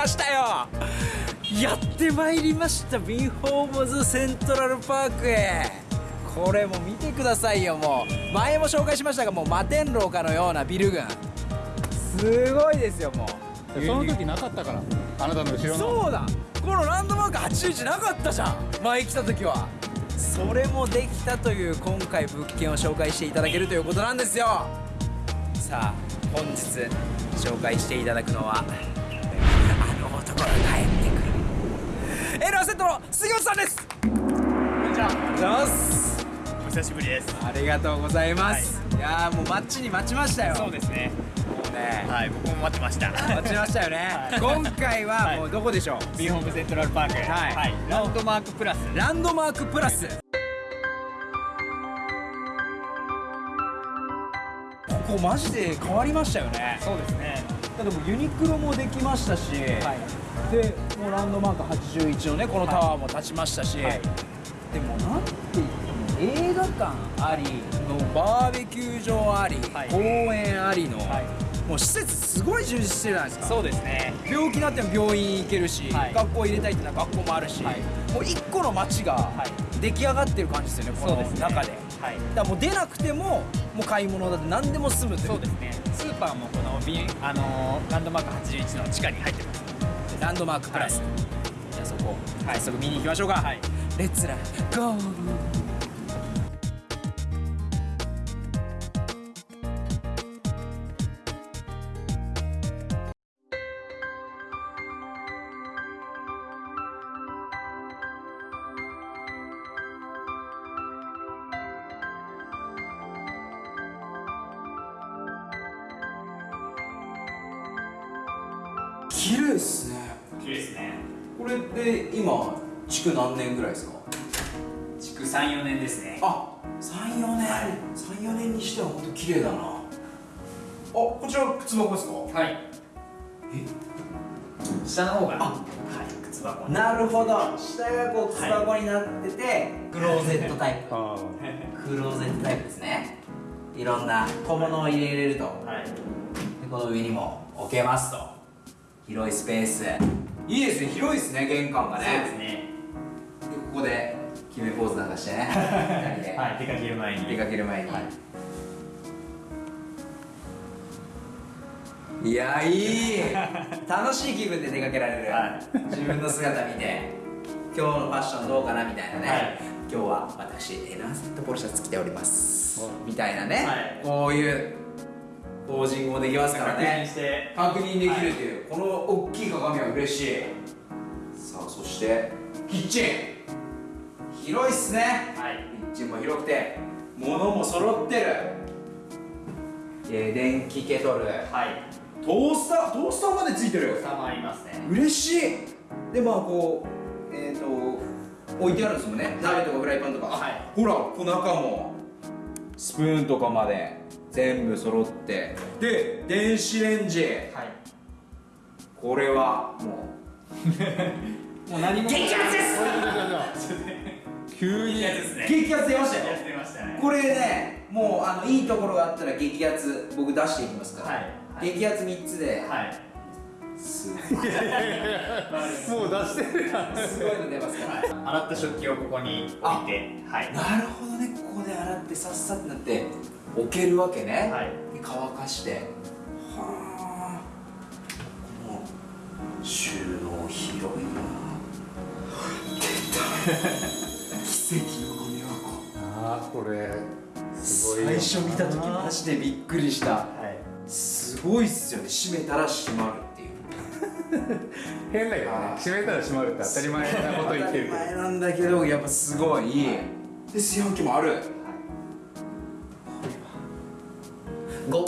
ましたよ。やってまいりました。ビンホームズセントラルパークへ。これも見てくださいよ。もう前も紹介しましたがもう摩天楼かのようなビル群。すごいですよもう。その時なかったからあなたの後ろの。そうだ。このランドマーク81なかったじゃん。前来た時は。それもできたという今回物件を紹介していただけるということなんですよ。さあ本日紹介していただくのは帰ってくるエロアセットの杉本さんですこんにちは。ありがとうございますお久しぶりです。ありがとうございます、い、やーもう待ちに待ちましたよそうですね。もうねはい、僕も待ってました。待ちましたよね、はい今回はもうどこでしょう、ビーホームセントラルパーク。はいランドマークプラス。ランドマークプラスここマジで変わりましたよねそうですね。だってもうユニクロもできましたし、はい。でもうランドマーク81のねこのタワーも立ちましたし、はい。でもなんて言っても映画館ありのバーベキュー場あり、はい。公園ありの、はい。もう施設すごい充実してるじゃないですか。そうですね。病気になっても病院行けるし、はい。学校入れたいっていうのは学校もあるし、はい。もう一個の街がい。出来上がってる感じですよねこのそうですね。中で。はい。だからもう出なくてももう買い物だって何でも済むっていそうですね。スーパーもこのビンあのーランドマーク81の地下に入ってます。ランドマークプラス、はいじゃあそこ早速見に行きましょうか、はい。レッツラゴー綺麗ですねですね。これで今築何年ぐらいですか？築3、4年ですね。あ34年、はい。34年にしては本当綺麗だな。あこちら靴箱ですか？はい。下の方が、はい、靴箱に。なるほど。下がこう靴箱になってて、クローゼットタイプ。あ。クローゼットタイプですね。いろんな小物を入れれると。はい。でこの上にも置けますと。広いスペースいいですね広いですね玄関がね。そうですね。でここで決めポーズなんかしてね。はい、出かける前に。出かける前に、はいい、やいい。楽しい気分で出かけられる、はい。自分の姿見て今日のファッションどうかなみたいなね、はい。今日は私エナーセットポロシャツ着ております。みたいなね、はい。こういうポージングもできますから確認ねして。確認できるという、この大きい鏡は嬉しい。さあそしてキッチン。広いっすね。はい。キッチンも広くて物も揃ってる。えー電気ケトル。はい。トースタートースターまでついてる下もありますね。嬉しい。でまあこうえっ、と置いてあるんですもんね。鍋とかフライパンとか、あはい。ほらこの中も。スプーンとかまで全部揃って。で電子レンジはい。これはも もう何も。激アツです 急に。激アツ出ましたよ。やってましたね。これねもうあのいいところがあったら激アツ僕出していきますから、はい。はい。激アツ3つで、はい。すごい。もう出してるやん。すごいの出ますから、洗った食器をここに置いて、はい。なるほどね。ここで洗ってさっさってなって置けるわけね、はい。で乾かして。はあこの収納広いな。出た奇跡のゴミ箱ああこれすごいよ最初見た時マジでびっくりした。はい。すごいっすよね。閉めたら閉まるっていう。変だけどね。閉めたら閉まるって当たり前なこと言ってるけ当たり前なんだけどやっぱすごい。いい。で炊飯器もあるご。ど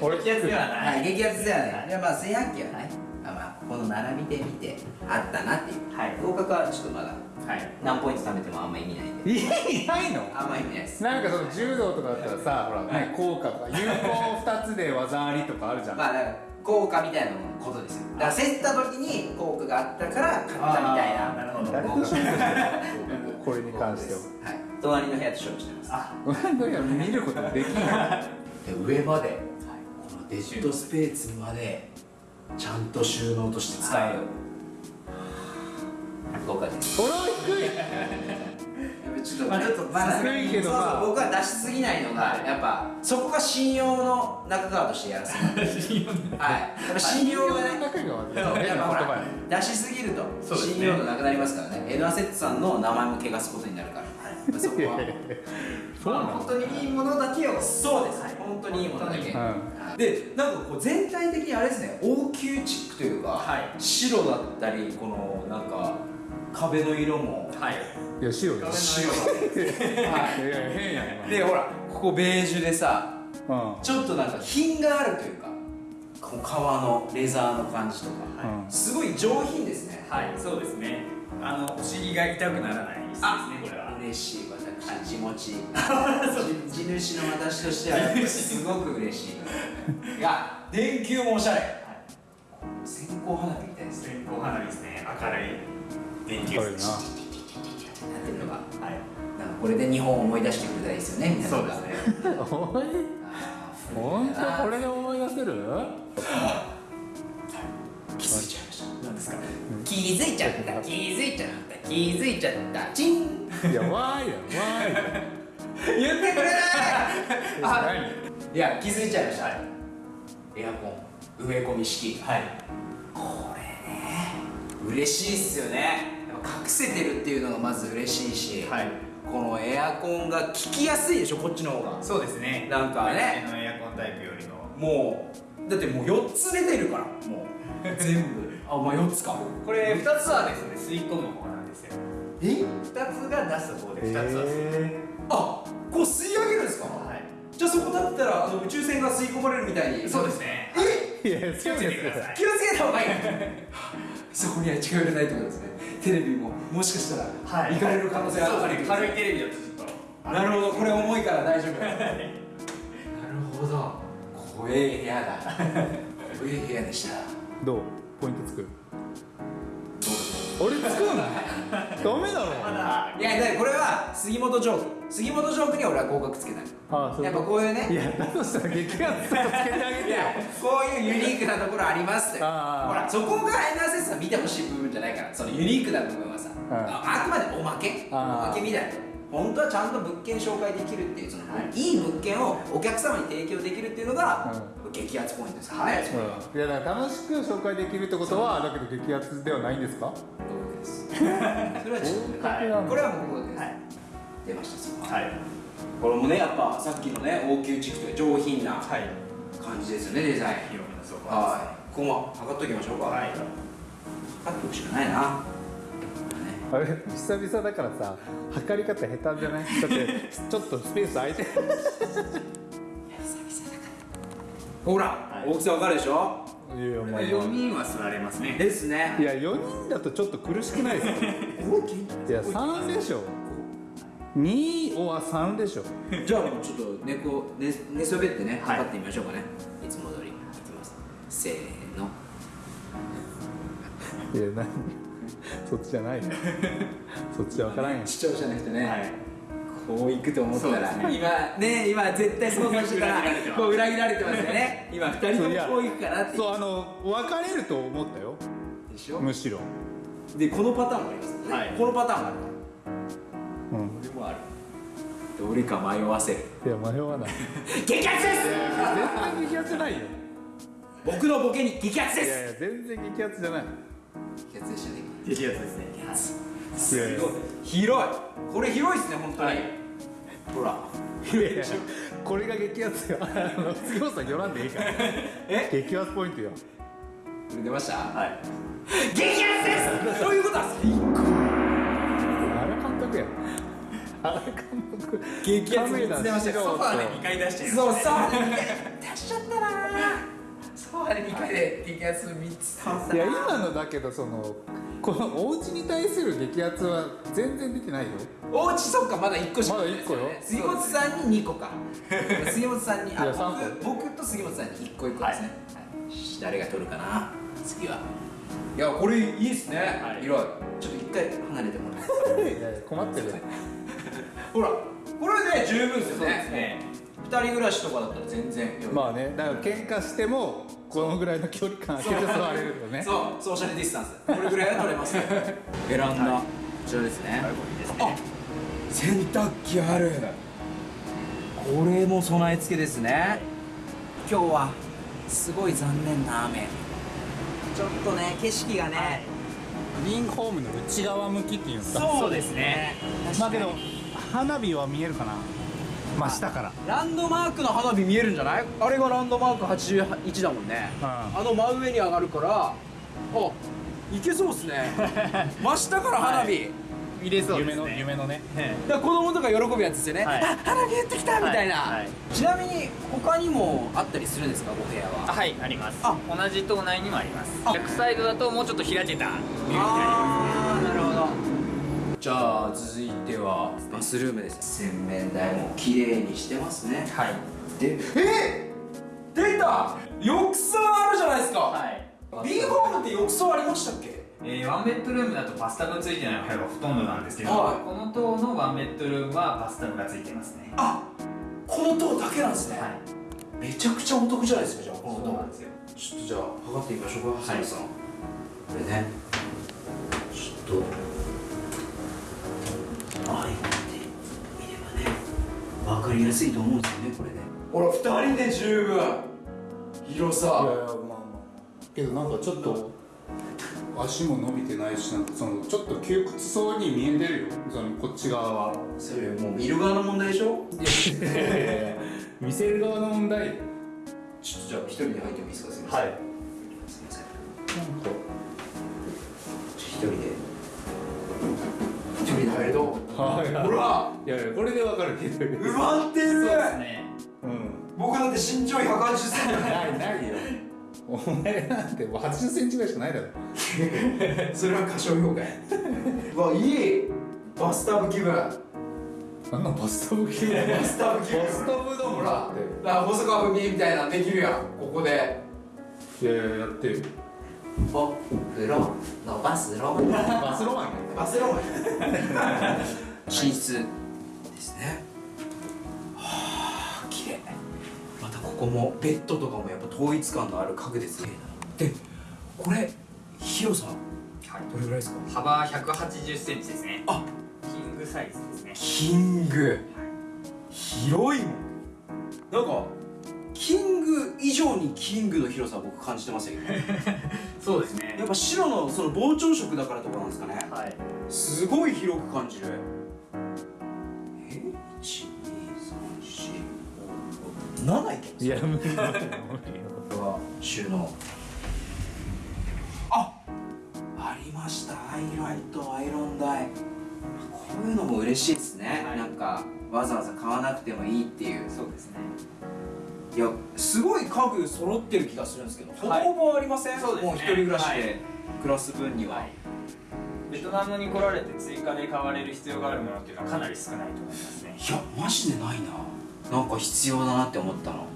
俺激アツでははない。い激アツではない。いやまあ炊飯器はねまあまあこの並びで見てあったなっていう。はい。合格はちょっとまだはい。何ポイント貯めてもあんま意味ないんで。いないの？あんま意味ないです。なんかその柔道とかだったらさほらね効果とか有効2つで技ありとかあるじゃん。まあだから効果みたいなことですよ。だから競った時に効果があったから勝ったみたいな。なるほど。これに関しては。はい隣の部屋と勝負してます。あ俺のや見ることできないで上までこのデッドスペースまでちゃんと収納として使える、僕はです。俺は低い。ちょっとまあちょっとまだ低いけどそうそうさ僕は出しすぎないのがやっぱそこが信用の中川としてやらせるはい。やっぱ信用がね中川そうやっぱほら出しすぎると信用度なくなりますからね。エドアセットさんの名前も汚すことになるから、そこは。そうなの本当にいいものだけを。そうです、本当にいいものだけ、うんでなんかこう全体的にあれですね王宮チックというか、はい。白だったりこのなんか壁の色も。はい。いや白よ。白いやい。や変やんでほらここベージュでさ今ちょっとなんか品があるというかこの革のレザーの感じとか、うん。うんすごい上品ですね。はいそうですね。あのお尻が痛くならない椅子ですねこれは嬉しい私地持ち。地地主の私としてはやっぱりすごく嬉しい。いや電球もおしゃれ、線香花火みたいですね。線香花火ですね。明るい電球。明るいな。やってるのがはい。なんかこれで日本を思い出してくれたらいいですよね皆さんがそうですね。おい本当？これで思い出せる？気づいちゃいました。何ですか？気づいちゃった気づいちゃった気づいちゃった。チンいやわーいだよわーい言ってくれない！いや気づいちゃいました、エアコン。植え込み式。はい。これね嬉しいっすよね。隠せてるっていうのがまず嬉しいし、はい。このエアコンが効きやすいでしょこっちの方が。そうですね。なんかね。前のエアコンタイプよりのもうだってもう4つ出てるからもう。全部。あまあ4つか。これ2つはですね吸い込む方なんですよえ？2つが出す方で2つは吸いあこう吸い上げるんですか？はい。じゃあそこだったらあの宇宙船が吸い込まれるみたいに。そうですね。え？ーい。や気をつけてください。気をつけた方がいい。そこには近寄れないってことですね。テレビももしかしたらはい。行かれる可能性がある。そうですね。軽いテレビだとちょっと。なるほど。これ重いから大丈夫。なるほど。怖え部屋だ。怖え部屋でした。どう？ポイント作る俺作るの？ダメだろ。いやだからこれは杉本ジョーク。杉本ジョークには俺は合格つけない。ああそう。やっぱこういうね。いやだとしたら激圧とかつけてあげてこういうユニークなところありますって。ほらそこがエナーセスが見てほしい部分じゃないから。そのユニークな部分はさうんああくまでおまけ？おまけみたいな本当はちゃんと物件紹介できるっていうその、い、い物件をお客様に提供できるっていうのが、激アツポイントですからね、うんいやだから楽しく紹介できるってことはだけど激アツではないんですか？合格です。それはちょっとはいこれはもう合格です、はい。出ましたそこは。はい。これもねやっぱさっきのね応急地区という上品なはい。感じですよねデザイン。広めのソファーはい。ここも測っときましょうか。はい。測っておくしかないなあれ久々だからさ測り方下手じゃない？だって ちょっとスペース空いてる。ほら、はい。大きさわかるでしょ？いやまあ4人は座れますね。ですね。いや4人だとちょっと苦しくないですか いや3でしょ。2は3でしょ。じゃあもうちょっと寝こ寝寝そべってねはい。測ってみましょうかね、い、つも通り。いきます。せーの。いや何？そっちじゃないよ そっちじゃ分からんよ視聴者の人ね、はい。こういくと思ったら、ね。今ね今絶対想像してたらこう裏切られてますよね。今二人ともこういくかなってそうあの分かれると思ったよ。でしょ？むしろ。でこのパターンもありますよね、はい。このパターンもある。うん。これもある。どれか迷わせる。いや迷わない。激アツです！絶対激アツじゃないよ。僕のボケに激アツです！いやいや全然激アツじゃない激アツでしたね。ですね。すごい。広い。これ広いですね本当に、はいほらこれが激アツよさん寄らんでいいから。え？激アツポイントよ。これ出ました？はい。激アツです！そういうことは最高監督や。激アツ3つ出ましたよ。ソファーで2回出してるそうそう出しちゃったなソファーで2回で激アツ3つ。倒したいや今のだけどそのこのお家に対する激アツは全然出てないよ。おうちそっかまだ1個しかまだ一個よ。杉本さんに2個か。杉本さんに あいや三個。僕僕と杉本さんに1個1個ですね、はい。誰が取るかな。次は。いやこれいいっすね、はい。広い。ちょっと一回離れてもらって。いやいや困ってる。よほらこれで十分ですよそうですねね二人暮らしとかだったら全然。まあねだから喧嘩してもこのぐらいの距離感空けて座れるよね。そう。ソーシャルディスタンス。これぐらいは取れますよ。ベランダ、こちらですね。これい。あね洗濯機ある。これも備え付けですね。今日はすごい残念な雨。ちょっとね景色がね、グリーンホームの内側向きっていうんですか？そうですね。まあけど花火は見えるかな？まあ下から。ランドマークの花火見えるんじゃない？あれがランドマーク81だもんね、うん。あの真上に上がるからあいけそうっすね。真下から花火、見れそうで夢のすね。夢のね。だから子供とか喜ぶやつですよね、はい。あ花火やってきたみたいな、はい。はい。ちなみに他にもあったりするんですかお部屋は？あはいあります。あ。同じ棟内にもあります。あ。逆サイドだともうちょっと開けた。ビューになりまあー。なるほどじゃあ続いてはバスルームです洗面台も綺麗にしてますね。すはい。でえ出た！浴槽あるじゃないですか、はい。ビーホームって浴槽ありましたっけ？えー、ワンベッドルームだとバスタブついてないお部屋がほとんどなんですけど、はい。この棟のワンベッドルームはバスタブがついてますね。あこの塔だけなんですね、はい。めちゃくちゃお得じゃないですかじゃあこの塔。そうなんですよ。ちょっとじゃあ測ってみましょうかはい。ハさん。これね。ちょっと分かりやすいと思うんですよねこれねほら2人で十分広さいやいやまあまあけどなんかちょっと足も伸びてないしなんかそのちょっと窮屈そうに見えてるよそのこっち側はそれもう見る側の問題でしょ見せる側の問題ちょっとじゃあ一人で入ってもいいですかすみませんはいすみませんなんか一人で一人で入るとほらいやいやこれでわかるけど。埋まってる。そうですね。うん僕だって身長180センないないよ。お前なんてもう80センチぐらいしかないだろ。チ それは過小評価や。うわいい。バスタブ気分。バあんなバスタブ系バスタブ気分。バスタブだもんほらだって。あ細川文江みたいなのできるやん。ここで。いやいややって。よお風呂。のバスロマン。バスロマンやバスロマン寝室。ですね。はあ綺麗。またここもベッドとかもやっぱ統一感のある家具ですね。でこれ広さはい。どれぐらいですか？幅180センチですね。あキングサイズですね。キング。広いもん。なんかキング以上にキングの広さ僕感じてましたけど そうですね。やっぱ白のその膨張色だからとかなんですかね。はい。すごい広く感じる。え1 2 3 4 5 7いけます。いや無理無理無理これは収納。あありました。アイライトアイロン台。こういうのも嬉しいですね、はい。なんかわざわざ買わなくてもいいっていう。そうですね。いやすごい家具揃ってる気がするんですけど、はいほぼほぼありません？ね。もう一人暮らしはで暮らす分には、はいベトナムに来られて追加で買われる必要があるものっていうのはかなり少ないと思いますね。いやマジでないな。なんか必要だなって思ったの。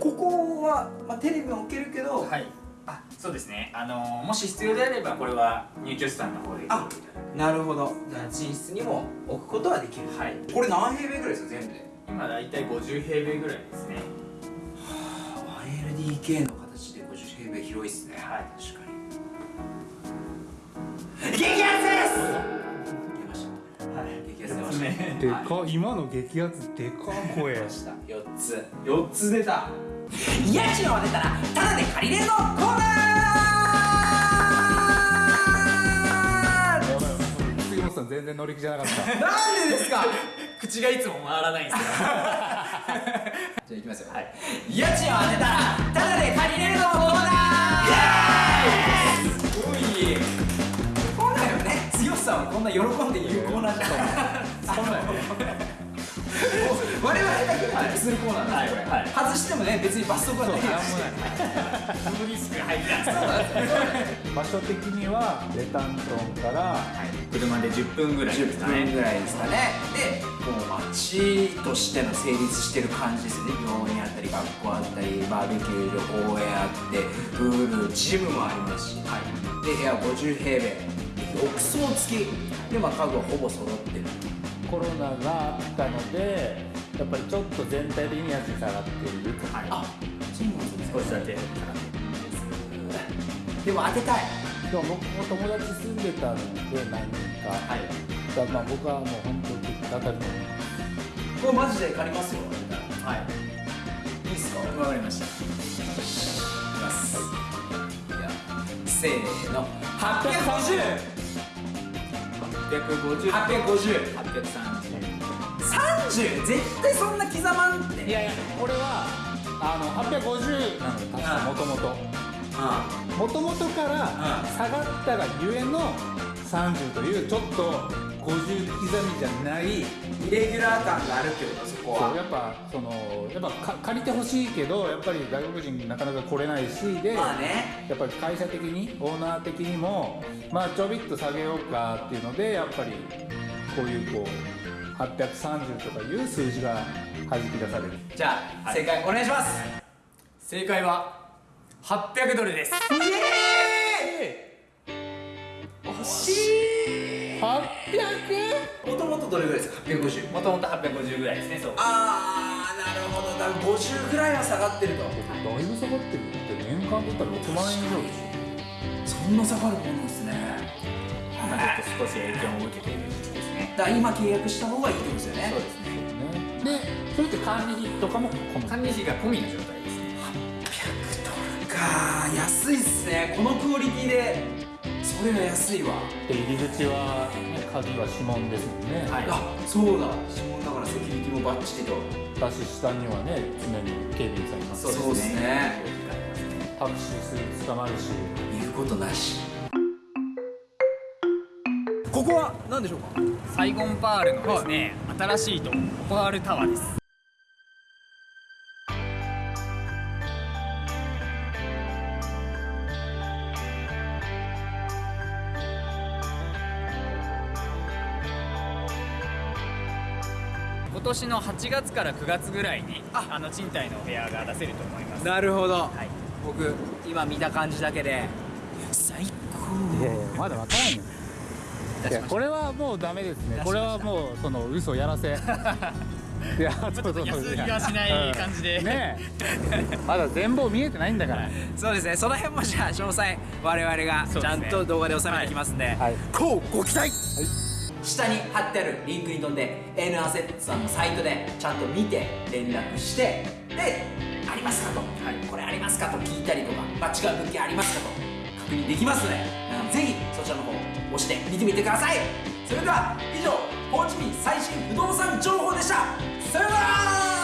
ここは、まあ、テレビも置けるけど、はい。あそうですね。あのーもし必要であればこれは入居者さんの方であなるほど。じゃあ寝室にも置くことはできる。はい。これ何平米ぐらいですか全部で？今大体50平米ぐらいですね。1LDK の形で50平米広いっすね。はい。確かに激アツです。はい。激アツ出ました。ねでか今の激アツでか声出ました。4つ4つ出た家賃を当てたらタダで借りれるのコーナー。杉本さん全然乗り気じゃなかった。なんでですか口がいつも回らないんですよじゃあいきますよ、はい。家賃を当てたらタダで借りれるのコーナー。イエーイさはこんな喜んで言うコーナーじゃない。そんなんや我々が得するコーナーなんですよ、はい。はい外してもね別に罰則はない。ですしそのリスクが入ってない場所的にはレタントンから。車で10分ぐらい。ですか10分ねぐらいですかねでもう街としての成立してる感じですよね。病院あったり学校あったりバーベキュー場公園あってプールジムもありますし、で部屋50平米浴槽付きで、まあ、家具はほぼ揃ってる。コロナがあったのでやっぱりちょっと全体的に家賃下がっていると。はいあそうなんですね。少しだけ。でも当てたい。でも僕も友達住んでたので何人か、はい。だまあ僕はもう本当に当たり前。これマジで借りますよ。はい。いいっすか？わかりました。いきます。いやせーの。850 850 850 830 30絶対そんな刻まんって。いやいやこれはあの850なのよ確かもともとうもともとから下がったがゆえの30というちょっと50刻みじゃないんイレギュラー感があるってことそこは。そうやっぱそのやっぱか借りてほしいけどやっぱり外国人なかなか来れないしで、まあね。やっぱり会社的にオーナー的にもまあちょびっと下げようかっていうのでやっぱりこういうこう830とかいう数字が弾き出される。じゃあ正解お願いします。正解は800ドルです。惜しい 800? もともとどれぐらいですか？850もともと850ぐらいですねそう。ああなるほど。だから50ぐらいは下がってると。だいぶ下がってるって年間取ったら6万円以上でしそんな下がるもんですね。まあちょっと少し影響を受けている時期ですね。だから今契約した方がいいってことですよね。そうですね。でそれって管理費とかも管理費が込みの状態ですね。か安いっすね。このクオリティでそれは安いわ。で入り口は、ね、鍵は指紋ですもんね、はい。あそうだ。指紋だからセキュリティもバッチリと。だし下にはね常に警備員さんいます。しそうですね。タクシーすぐ捕まるし。言うことなし。ここは何でしょうか？サイゴンパールのですね、新しいとこパールタワーです年の8月から9月ぐらいにあ。あの賃貸のお部屋が出せると思います。なるほど、はい。僕今見た感じだけで最高。いやいやまだわからんよ。いやこれはもうダメですね。これはもうその嘘やらせ。いやちょっと安売りはしない感じで。ねえ。まだ全貌見えてないんだから。そうですね。その辺もじゃあ詳細我々がちゃんと動画で収めていきますんで。はい。こうご期待、下に貼ってあるリンクに飛んで N アセットさんのサイトでちゃんと見て連絡してでありますかと、これありますかと聞いたりとか、まあ、違う物件ありますかと。確認できますのでぜひそちらの方押して見てみてください。それでは以上ホーチミン最新不動産情報でした